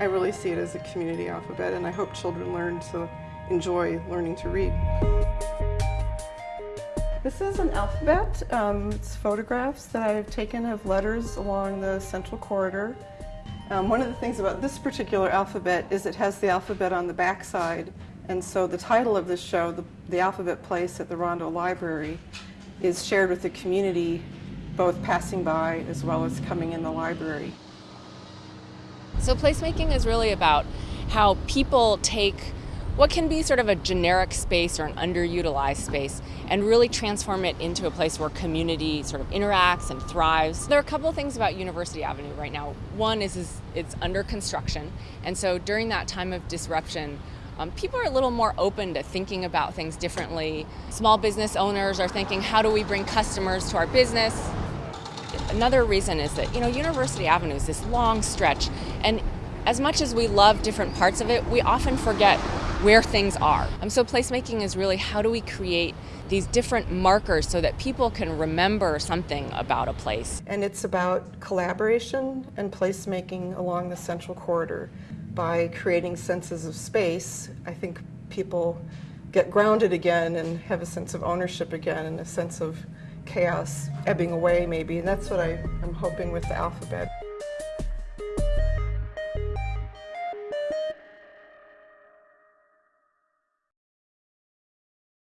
I really see it as a community alphabet and I hope children learn to enjoy learning to read. This is an alphabet. Um, it's photographs that I've taken of letters along the central corridor. Um, one of the things about this particular alphabet is it has the alphabet on the back side and so the title of this show, the, the Alphabet Place at the Rondo Library, is shared with the community both passing by as well as coming in the library. So placemaking is really about how people take what can be sort of a generic space or an underutilized space and really transform it into a place where community sort of interacts and thrives. There are a couple of things about University Avenue right now. One is, is it's under construction and so during that time of disruption um, people are a little more open to thinking about things differently. Small business owners are thinking, how do we bring customers to our business? Another reason is that, you know, University Avenue is this long stretch, and as much as we love different parts of it, we often forget where things are. Um, so placemaking is really how do we create these different markers so that people can remember something about a place. And it's about collaboration and placemaking along the central corridor by creating senses of space, I think people get grounded again and have a sense of ownership again and a sense of chaos ebbing away maybe. And that's what I, am hoping with the alphabet.